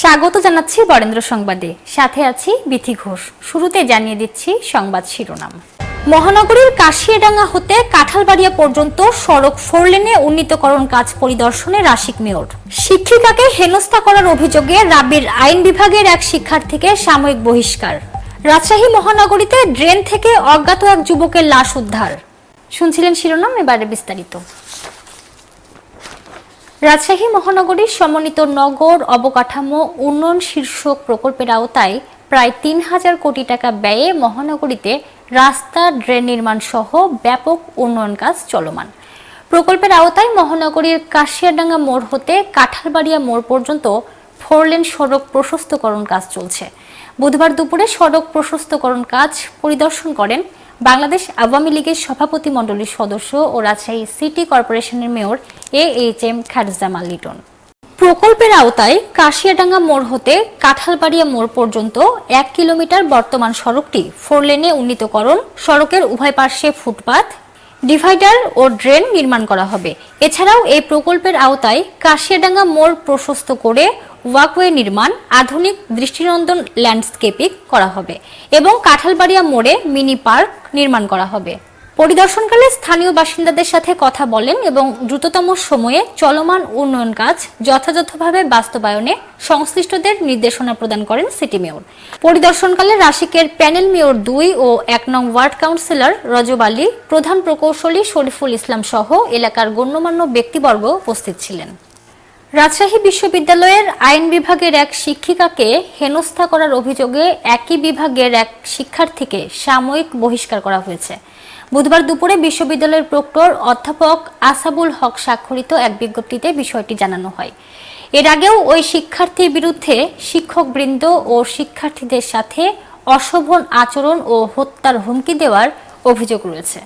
স্বাগত জানাচ্ছি বরেন্দ্র সংবাদে। সাথে আছি বিথি ঘোষ। শুরুতে জানিয়ে দিচ্ছি সংবাদ শিরোনাম। মহানগরীর কাশিয়াডাঙ্গা হতে কাঁঠালবাড়িয়া পর্যন্ত সড়ক ফোরলেনে উন্নীতকরণ কাজ পরিদর্শনে রাশিক মেয়র। শিক্ষিকাকে হেনস্থা করার অভিযোগে রাবির আইন বিভাগের এক শিক্ষার্থীকে সাময়িক বহিষ্কার। রাজশাহী মহানগরীতে ড্রেন থেকে অজ্ঞাত এক যুবকের লাশ উদ্ধার। শুনছিলেন শিরোনাম, এবারে বিস্তারিত। রাজশাহী মহানগরীর সমন্বিত নগর অবকাঠামো উন্নয়ন শীর্ষক প্রকল্পের আওতায় প্রায় তিন হাজার কোটি টাকা ব্যয়ে মহানগরীতে রাস্তা, ড্রেন নির্মাণ সহ ব্যাপক উন্নয়ন কাজ চলমান। প্রকল্পের আওতায় মহানগরীর কাশিয়াডাঙ্গা মোড় হতে কাঁঠালবাড়িয়া মোড় পর্যন্ত ফোরলেন সড়ক প্রশস্তকরণ কাজ চলছে। বুধবার দুপুরে সড়ক প্রশস্তকরণ কাজ পরিদর্শন করেন বাংলাদেশ আওয়ামী লীগের সভাপতি মণ্ডলীর সদস্য ও রাজশাহী সিটি কর্পোরেশনের মেয়র এ এইচ এম খারজামাল লিটন প্রকল্পের আওতায় কাশিয়াডাঙ্গা মোড় হতে কাঁঠালবাড়িয়া মোড় পর্যন্ত এক কিলোমিটার বর্তমান সড়কটি ফোর লেনে উন্নীতকরণ। সড়কের উভয় পার্শ্বে ফুটপাত, ডিভাইডার ও ড্রেন নির্মাণ করা হবে। এছাড়াও এই প্রকল্পের আওতায় কাশিয়াডাঙ্গা মোড় প্রশস্ত করে ওয়াকওয়ে নির্মাণ, আধুনিক দৃষ্টিনন্দন ল্যান্ডস্কেপিং করা হবে এবং কাঁঠালবাড়িয়া মোড়ে মিনি পার্ক নির্মাণ করা হবে। পরিদর্শনকালে স্থানীয় বাসিন্দাদের সাথে কথা বলেন এবং দ্রুততম সময়ে চলমান উন্নয়ন কাজ যথাযথভাবে বাস্তবায়নে সংশ্লিষ্টদের নির্দেশনা প্রদান করেন সিটি মেয়র। পরিদর্শনকালে রাশিকের প্যানেল মেয়র দুই ও এক নং ওয়ার্ড কাউন্সিলর রজব আলী, প্রধান প্রকৌশলী শরীফুল ইসলাম সহ এলাকার গণ্যমান্য ব্যক্তিবর্গ উপস্থিত ছিলেন। রাজশাহী বিশ্ববিদ্যালয়ের আইন বিভাগের এক শিক্ষিকাকে হেনস্থা করার অভিযোগে একই বিভাগের এক শিক্ষার্থীকে সাময়িক বহিষ্কার করা হয়েছে। বুধবার দুপুরে বিশ্ববিদ্যালয়ের প্রক্টর অধ্যাপক আসাবুল হক স্বাক্ষরিত এক বিজ্ঞপ্তিতে বিষয়টি জানানো হয়। এর আগেও ওই শিক্ষার্থীর বিরুদ্ধে শিক্ষকবৃন্দ ও শিক্ষার্থীদের সাথে অশোভন আচরণ ও হত্যার হুমকি দেওয়ার অভিযোগ রয়েছে।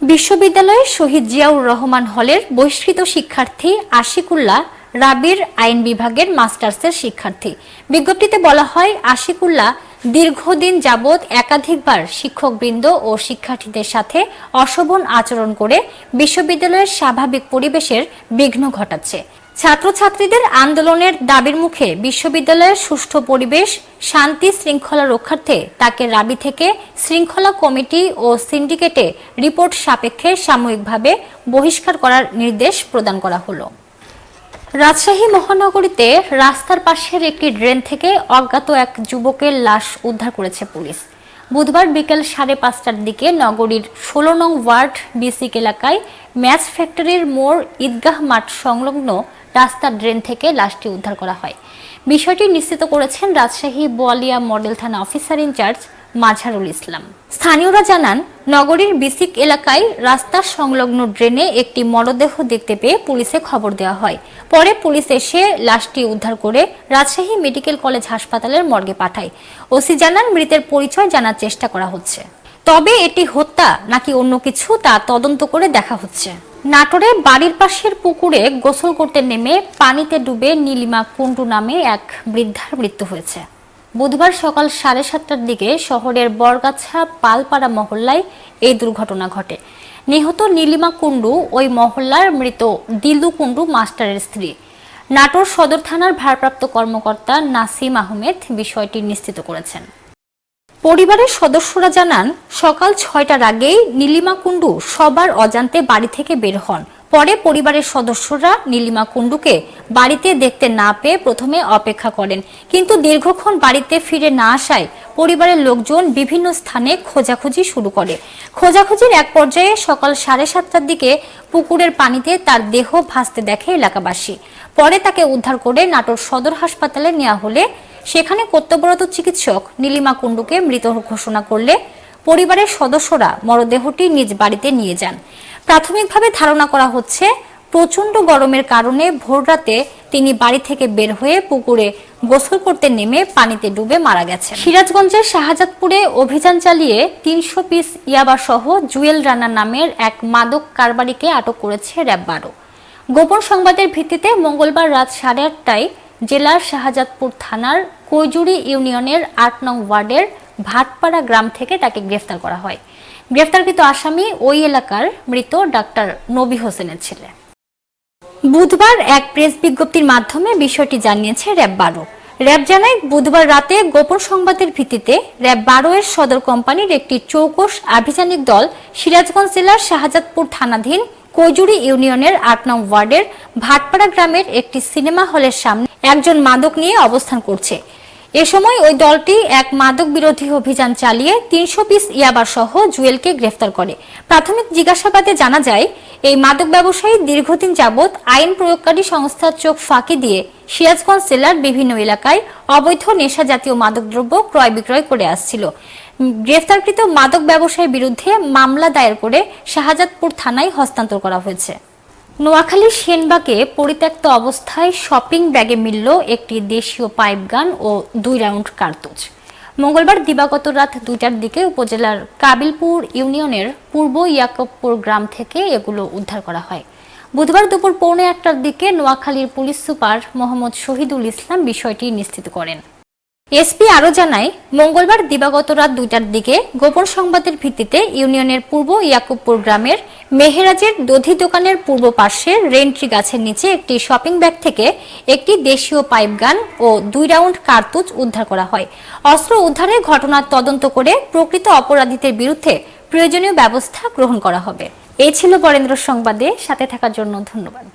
বিশ্ববিদ্যালয়ের শহীদ জিয়াউর রহমান হলের বহিষ্কৃত শিক্ষার্থী আশিকুল্লাহ রাবির আইন বিভাগের মাস্টার্সের শিক্ষার্থী। বিজ্ঞপ্তিতে বলা হয়, আশিকুল্লাহ দীর্ঘদিন যাবৎ একাধিকবার শিক্ষকবৃন্দ ও শিক্ষার্থীদের সাথে অশোভন আচরণ করে বিশ্ববিদ্যালয়ের স্বাভাবিক পরিবেশের বিঘ্ন ঘটাচ্ছে। ছাত্রছাত্রীদের আন্দোলনের দাবির মুখে বিশ্ববিদ্যালয়ের সুষ্ঠু পরিবেশ, শান্তি শৃঙ্খলা রক্ষার্থে তাকে রাবি থেকে শৃঙ্খলা কমিটি ও সিন্ডিকেটে রিপোর্ট সাপেক্ষে সাময়িকভাবে বহিষ্কার করার নির্দেশ প্রদান করা হলো। রাজশাহী মহানগরীতে রাস্তার পাশের একটি ড্রেন থেকে অজ্ঞাত এক যুবকের লাশ উদ্ধার করেছে পুলিশ। বুধবার বিকেল সাড়ে পাঁচটার দিকে নগরীর ষোলো নং ওয়ার্ড বিসিক এলাকায় ম্যাচ ফ্যাক্টরির মোড় ঈদগাহ মাঠ সংলগ্ন রাস্তার ড্রেন থেকে লাশটি উদ্ধার করা হয়। বিষয়টি নিশ্চিত করেছেন রাজশাহী বোয়ালিয়া মডেল থানা officer in charge Mazharul Islam. স্থানীয়রা জানান, নগরীর বিসিক এলাকায় রাস্তার সংলগ্ন ড্রেনে একটি মরদেহ দেখতে পেয়ে পুলিশে খবর দেওয়া হয়। পরে পুলিশ এসে লাশটি উদ্ধার করে রাজশাহী মেডিকেল কলেজ হাসপাতালের মর্গে পাঠায়। ওসি জানান, মৃতের পরিচয় জানার চেষ্টা করা হচ্ছে। তবে এটি হত্যা নাকি অন্য কিছু তা তদন্ত করে দেখা হচ্ছে। নাটোরে বাড়ির পাশের পুকুরে গোসল করতে নেমে পানিতে ডুবে নীলিমা কুন্ডু নামে এক বৃদ্ধার মৃত্যু হয়েছে। বুধবার সকাল সাড়ে সাতটার দিকে শহরের বরগাছা পালপাড়া মহল্লায় এই দুর্ঘটনা ঘটে। নিহত নীলিমা কুণ্ডু ওই মহল্লার মৃত দিলু কুণ্ডু মাস্টারের স্ত্রী। নাটোর সদর থানার ভারপ্রাপ্ত কর্মকর্তা নাসিম আহমেদ বিষয়টি নিশ্চিত করেছেন। পরিবারের সদস্যরা জানান, সকাল ছয়টার আগেই নীলিমা কুণ্ডু সবার অজান্তে বাড়ি থেকে বের হন। পরে পরিবারের সদস্যরা নীলিমা কুণ্ডুকে বাড়িতে দেখতে না পেয়ে প্রথমে অপেক্ষা করেন। কিন্তু দীর্ঘক্ষণ বাড়িতে ফিরে না আসায় পরিবারের লোকজন বিভিন্ন স্থানে খোঁজাখুঁজি শুরু করে। খোঁজাখুঁজির এক পর্যায়ে সকাল সাড়ে সাতটার দিকে পুকুরের পানিতে তার দেহ ভাসতে দেখে এলাকাবাসী। পরে তাকে উদ্ধার করে নাটোর সদর হাসপাতালে নেওয়া হলে সেখানে কর্তব্যরত চিকিৎসক নীলিমা কুণ্ডুকে মৃত ঘোষণা করলে পরিবারের সদস্যরা মরদেহটি নিজ বাড়িতে নিয়ে যান। প্রাথমিকভাবে ধারণা করা হচ্ছে প্রচণ্ড গরমের কারণে ভোররাতে তিনি বাড়ি থেকে বের হয়ে পুকুরে গোসল করতে নেমে পানিতে ডুবে মারা গেছে সিরাজগঞ্জের শাহজাদপুরে অভিযান চালিয়ে তিনশো পিস ইয়াবা সহ জুয়েল রানা নামের এক মাদক কারবারিকে আটক করেছে র্যাব বারো। গোপন সংবাদের ভিত্তিতে মঙ্গলবার রাত সাড়ে আটটায় জেলার শাহজাদপুর থানার কৈজুরি ইউনিয়নের আট নং ওয়ার্ডের ভাটপাড়া গ্রাম থেকে তাকে গ্রেফতার করা হয়। গ্রেফতারকৃত আসামি ওই এলাকার মৃত ডাক্তার নবী হোসেনের ছেলে। বুধবার এক প্রেস বিজ্ঞপ্তির মাধ্যমে বিষয়টি জানিয়েছে র্যাব বারো। র্যাব জানায়, বুধবার রাতে গোপন সংবাদের ভিত্তিতে র্যাব বারো এর সদর কোম্পানির একটি চৌকস আভিযানিক দল সিরাজগঞ্জ জেলার শাহজাদপুর থানাধীন কৈজুরি ইউনিয়নের আট নং ওয়ার্ডের ভাটপাড়া গ্রামের একটি সিনেমা হলের সামনে একজন মাদক নিয়ে অবস্থান করছে। এ সময় ওই দলটি এক মাদক বিরোধী অভিযান চালিয়ে তিনশো পিস ইয়াবার সহ জুয়েলকে গ্রেফতার করে। প্রাথমিক জিজ্ঞাসাবাদে জানা যায়, এই মাদক ব্যবসায়ী দীর্ঘদিন যাবৎ আইন প্রয়োগকারী সংস্থার চোখ ফাঁকি দিয়ে সিরাজগঞ্জ জেলার বিভিন্ন এলাকায় অবৈধ নেশা জাতীয় মাদকদ্রব্য ক্রয় বিক্রয় করে আসছিল। গ্রেফতারকৃত মাদক ব্যবসায়ীর বিরুদ্ধে মামলা দায়ের করে শাহজাদপুর থানায় হস্তান্তর করা হয়েছে। নোয়াখালীর সেনবাগে পরিত্যক্ত অবস্থায় শপিং ব্যাগে মিলল একটি দেশীয় পাইপ গান ও দুই রাউন্ড কার্তুজ। মঙ্গলবার দিবাগত রাত দুইটার দিকে উপজেলার কাবিলপুর ইউনিয়নের পূর্ব ইয়াকবপুর গ্রাম থেকে এগুলো উদ্ধার করা হয়। বুধবার দুপুর পৌনে একটার দিকে নোয়াখালীর পুলিশ সুপার মোহাম্মদ শহীদুল ইসলাম বিষয়টি নিশ্চিত করেন। এসপি আরও জানায়, মঙ্গলবার দিবাগত রাত দুইটার দিকে গোপন সংবাদের ভিত্তিতে ইউনিয়নের পূর্ব ইয়াকুবপুর গ্রামের মেহেরাজের দধি দোকানের পূর্ব পাশে রেন্ট্রি গাছের নিচে একটি শপিং ব্যাগ থেকে একটি দেশীয় পাইপ গান ও দুই রাউন্ড কার্তুজ উদ্ধার করা হয়। অস্ত্র উদ্ধারের ঘটনার তদন্ত করে প্রকৃত অপরাধীদের বিরুদ্ধে প্রয়োজনীয় ব্যবস্থা গ্রহণ করা হবে। এই ছিল বরেন্দ্র সংবাদে, সাথে থাকার জন্য ধন্যবাদ।